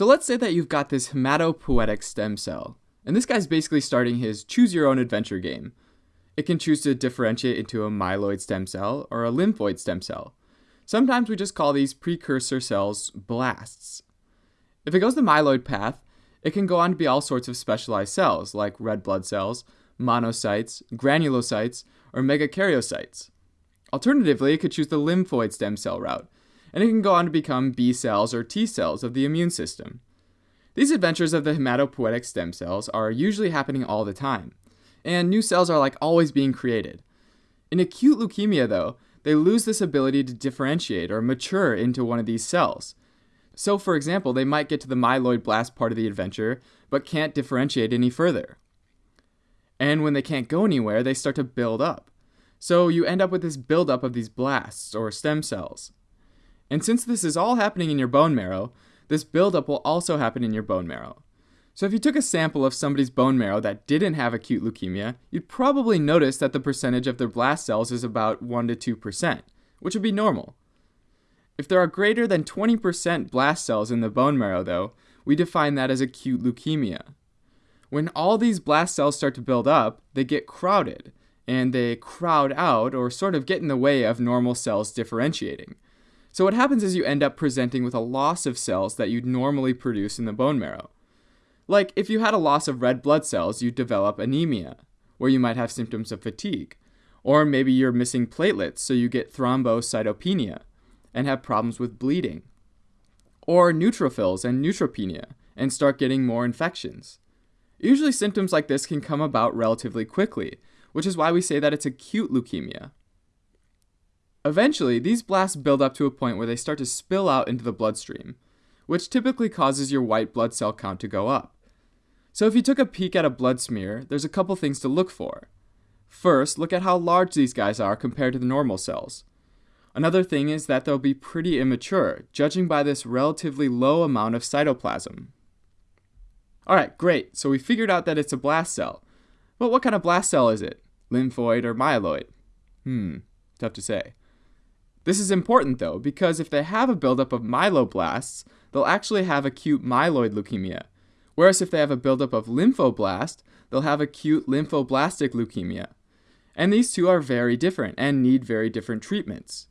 So let's say that you've got this hematopoietic stem cell, and this guy's basically starting his choose your own adventure game. It can choose to differentiate into a myeloid stem cell or a lymphoid stem cell. Sometimes we just call these precursor cells blasts. If it goes the myeloid path, it can go on to be all sorts of specialized cells like red blood cells, monocytes, granulocytes, or megakaryocytes. Alternatively, it could choose the lymphoid stem cell route, and it can go on to become B cells or T cells of the immune system. These adventures of the hematopoietic stem cells are usually happening all the time, and new cells are like always being created. In acute leukemia, though, they lose this ability to differentiate or mature into one of these cells. So, for example, they might get to the myeloid blast part of the adventure, but can't differentiate any further. And when they can't go anywhere, they start to build up. So you end up with this buildup of these blasts or stem cells. And since this is all happening in your bone marrow, this buildup will also happen in your bone marrow. So if you took a sample of somebody's bone marrow that didn't have acute leukemia, you'd probably notice that the percentage of their blast cells is about 1 to 2%, which would be normal. If there are greater than 20% blast cells in the bone marrow, though, we define that as acute leukemia. When all these blast cells start to build up, they get crowded, and they crowd out or sort of get in the way of normal cells differentiating. So what happens is you end up presenting with a loss of cells that you'd normally produce in the bone marrow. Like if you had a loss of red blood cells, you'd develop anemia, where you might have symptoms of fatigue. Or maybe you're missing platelets, so you get thrombocytopenia and have problems with bleeding. Or neutrophils and neutropenia and start getting more infections. Usually symptoms like this can come about relatively quickly, which is why we say that it's acute leukemia. Eventually, these blasts build up to a point where they start to spill out into the bloodstream, which typically causes your white blood cell count to go up. So if you took a peek at a blood smear, there's a couple things to look for. First, look at how large these guys are compared to the normal cells. Another thing is that they'll be pretty immature, judging by this relatively low amount of cytoplasm. Alright, great, so we figured out that it's a blast cell. But what kind of blast cell is it? Lymphoid or myeloid? Hmm, tough to say. This is important though, because if they have a buildup of myeloblasts, they'll actually have acute myeloid leukemia. Whereas if they have a buildup of lymphoblast, they'll have acute lymphoblastic leukemia. And these two are very different and need very different treatments.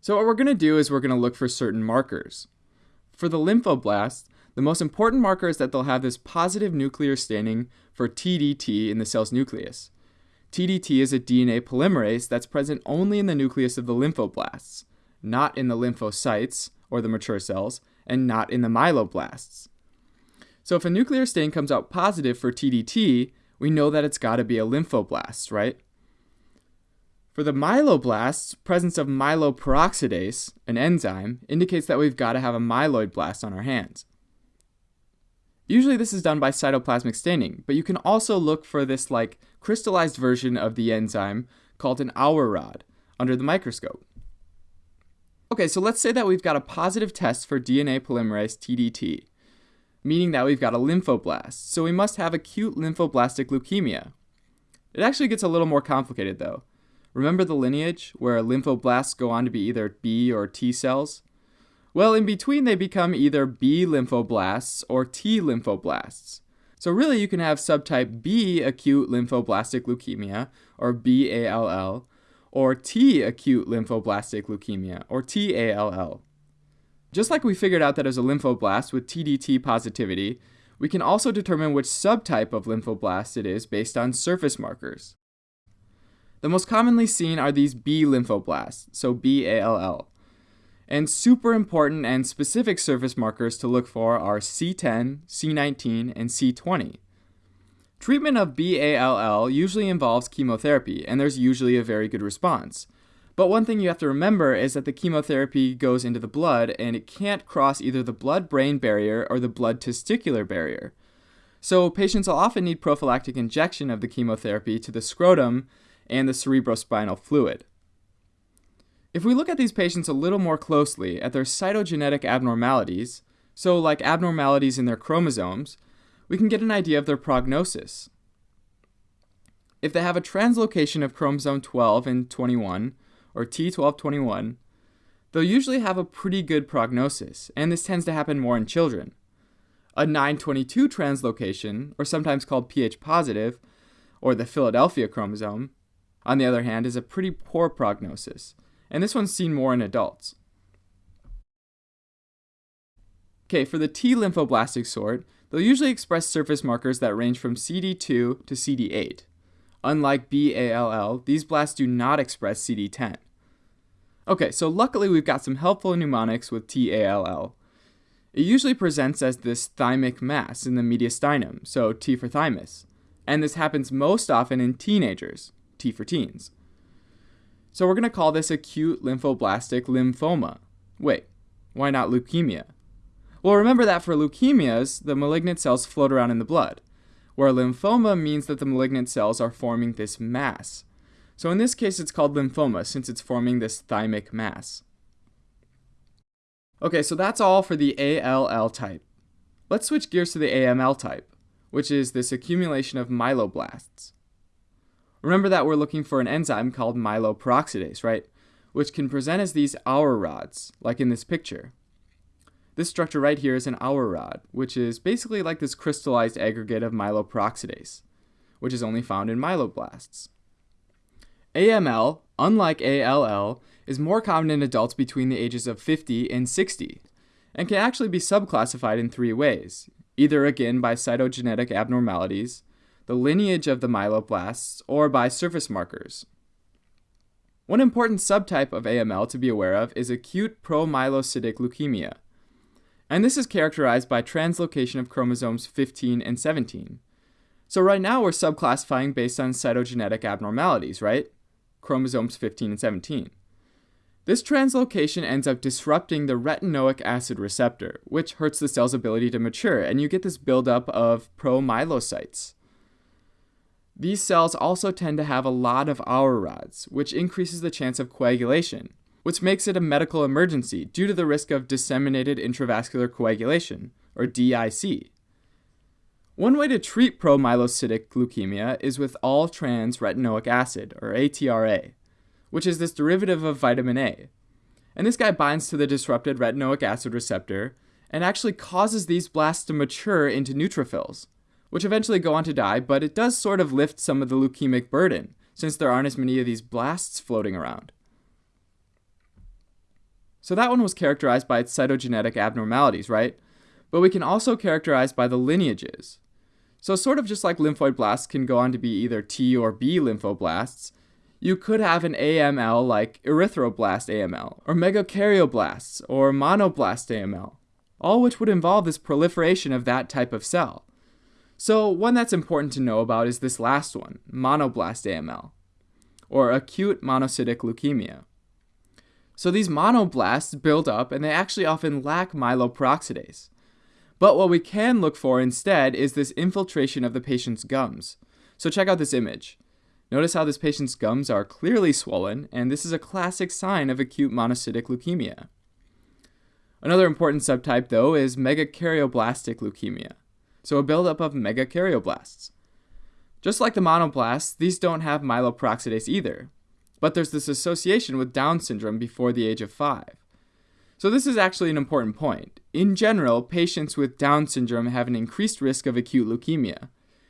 So what we're going to do is we're going to look for certain markers. For the lymphoblasts, the most important marker is that they'll have this positive nuclear staining for TDT in the cell's nucleus. TDT is a DNA polymerase that's present only in the nucleus of the lymphoblasts, not in the lymphocytes, or the mature cells, and not in the myeloblasts. So if a nuclear stain comes out positive for TDT, we know that it's got to be a lymphoblast, right? For the myeloblasts, presence of myeloperoxidase, an enzyme, indicates that we've got to have a myeloid blast on our hands. Usually this is done by cytoplasmic staining, but you can also look for this like crystallized version of the enzyme called an Auer rod under the microscope. Okay, so let's say that we've got a positive test for DNA polymerase TDT, meaning that we've got a lymphoblast, so we must have acute lymphoblastic leukemia. It actually gets a little more complicated though. Remember the lineage, where lymphoblasts go on to be either B or T cells? Well, in between, they become either B lymphoblasts or T lymphoblasts. So, really, you can have subtype B acute lymphoblastic leukemia, or BALL, or T acute lymphoblastic leukemia, or TALL. Just like we figured out that as a lymphoblast with TDT positivity, we can also determine which subtype of lymphoblast it is based on surface markers. The most commonly seen are these B lymphoblasts, so BALL. And super important and specific surface markers to look for are CD10, CD19, and CD20. Treatment of BALL usually involves chemotherapy, and there's usually a very good response. But one thing you have to remember is that the chemotherapy goes into the blood and it can't cross either the blood brain barrier or the blood testicular barrier. So patients will often need prophylactic injection of the chemotherapy to the scrotum and the cerebrospinal fluid. If we look at these patients a little more closely at their cytogenetic abnormalities, so like abnormalities in their chromosomes, we can get an idea of their prognosis. If they have a translocation of chromosome 12 and 21, or T1221, they'll usually have a pretty good prognosis, and this tends to happen more in children. A 922 translocation, or sometimes called Ph positive, or the Philadelphia chromosome, on the other hand, is a pretty poor prognosis, and this one's seen more in adults. Okay, for the T lymphoblastic sort, they'll usually express surface markers that range from CD2 to CD8. Unlike BALL, these blasts do not express CD10. Okay, so luckily we've got some helpful mnemonics with TALL. It usually presents as this thymic mass in the mediastinum, so T for thymus, and this happens most often in teenagers, T for teens. So we're going to call this acute lymphoblastic lymphoma. Wait, why not leukemia? Well, remember that for leukemias, the malignant cells float around in the blood, where lymphoma means that the malignant cells are forming this mass. So in this case, it's called lymphoma since it's forming this thymic mass. Okay, so that's all for the ALL type. Let's switch gears to the AML type, which is this accumulation of myeloblasts. Remember that we're looking for an enzyme called myeloperoxidase, right? Which can present as these Auer rods, like in this picture. This structure right here is an Auer rod, which is basically like this crystallized aggregate of myeloperoxidase, which is only found in myeloblasts. AML, unlike ALL, is more common in adults between the ages of 50 and 60, and can actually be subclassified in three ways either again by cytogenetic abnormalities, the lineage of the myeloblasts, or by surface markers. One important subtype of AML to be aware of is acute promyelocytic leukemia, and this is characterized by translocation of chromosomes 15 and 17. So right now we're subclassifying based on cytogenetic abnormalities, right? Chromosomes 15 and 17. This translocation ends up disrupting the retinoic acid receptor, which hurts the cell's ability to mature, and you get this buildup of promyelocytes. These cells also tend to have a lot of Auer rods, which increases the chance of coagulation, which makes it a medical emergency due to the risk of disseminated intravascular coagulation, or DIC. One way to treat promyelocytic leukemia is with all trans retinoic acid, or ATRA which is this derivative of vitamin A. And this guy binds to the disrupted retinoic acid receptor and actually causes these blasts to mature into neutrophils, which eventually go on to die, but it does sort of lift some of the leukemic burden since there aren't as many of these blasts floating around. So that one was characterized by its cytogenetic abnormalities, right? But we can also characterize by the lineages. So sort of just like lymphoid blasts can go on to be either T or B lymphoblasts, you could have an AML like erythroblast AML, or megakaryoblast, or monoblast AML, all which would involve this proliferation of that type of cell. So, one that's important to know about is this last one, monoblast AML, or acute monocytic leukemia. So, these monoblasts build up and they actually often lack myeloperoxidase. But what we can look for instead is this infiltration of the patient's gums. So, check out this image. Notice how this patient's gums are clearly swollen, and this is a classic sign of acute monocytic leukemia. Another important subtype, though, is megakaryoblastic leukemia, so a buildup of megakaryoblasts. Just like the monoblasts, these don't have myeloperoxidase either, but there's this association with Down syndrome before the age of 5. So this is actually an important point. In general, patients with Down syndrome have an increased risk of acute leukemia,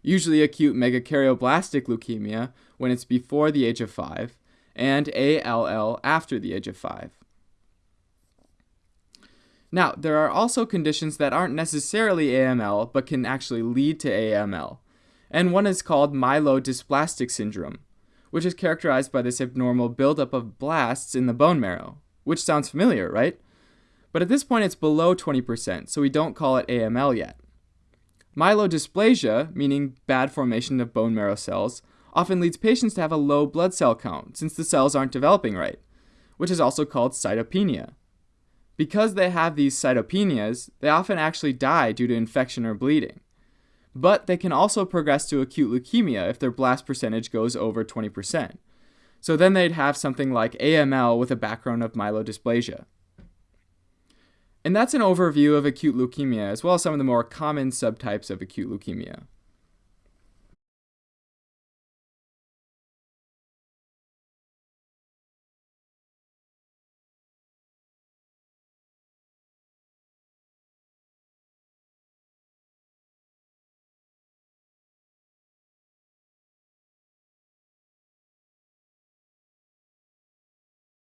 usually acute megakaryoblastic leukemia when it's before the age of 5, and ALL after the age of 5. Now, there are also conditions that aren't necessarily AML but can actually lead to AML, and one is called myelodysplastic syndrome, which is characterized by this abnormal buildup of blasts in the bone marrow, which sounds familiar, right? But at this point, it's below 20%, so we don't call it AML yet. Myelodysplasia, meaning bad formation of bone marrow cells, often leads patients to have a low blood cell count since the cells aren't developing right, which is also called cytopenia. Because they have these cytopenias, they often actually die due to infection or bleeding. But they can also progress to acute leukemia if their blast percentage goes over 20%. So then they'd have something like AML with a background of myelodysplasia. And that's an overview of acute leukemia, as well as some of the more common subtypes of acute leukemia.